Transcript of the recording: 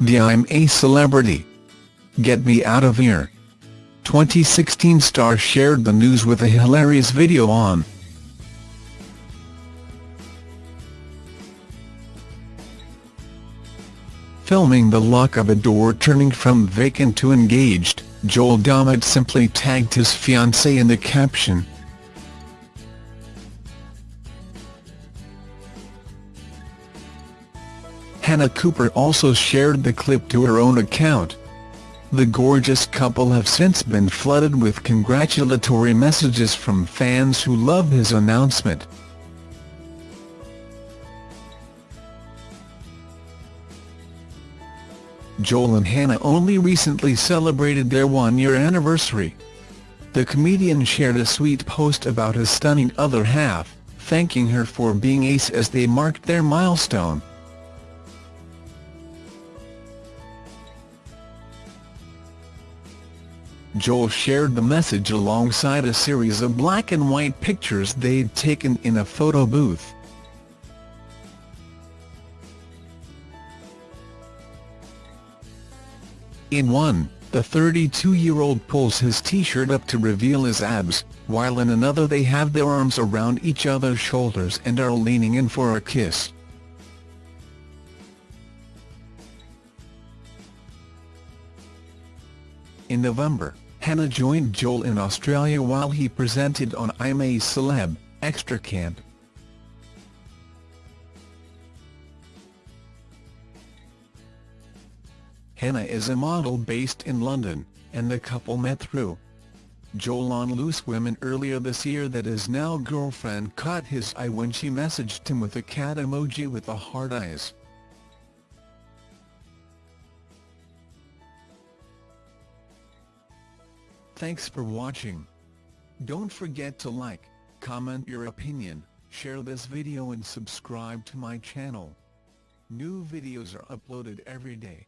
The I'm a Celebrity. Get Me Out of Here. 2016 star shared the news with a hilarious video on Filming the lock of a door turning from vacant to engaged, Joel Dommett simply tagged his fiancée in the caption. Hannah Cooper also shared the clip to her own account. The gorgeous couple have since been flooded with congratulatory messages from fans who love his announcement. Joel and Hannah only recently celebrated their one-year anniversary. The comedian shared a sweet post about his stunning other half, thanking her for being ace as they marked their milestone. Joel shared the message alongside a series of black and white pictures they'd taken in a photo booth. In one, the 32-year-old pulls his t-shirt up to reveal his abs, while in another they have their arms around each other's shoulders and are leaning in for a kiss. In November, Hannah joined Joel in Australia while he presented on I'm a Celeb, Extra Camp. Hannah is a model based in London, and the couple met through Joel on Loose Women earlier this year that his now girlfriend caught his eye when she messaged him with a cat emoji with the heart eyes. Thanks for watching. Don't forget to like, comment your opinion, share this video and subscribe to my channel. New videos are uploaded every day.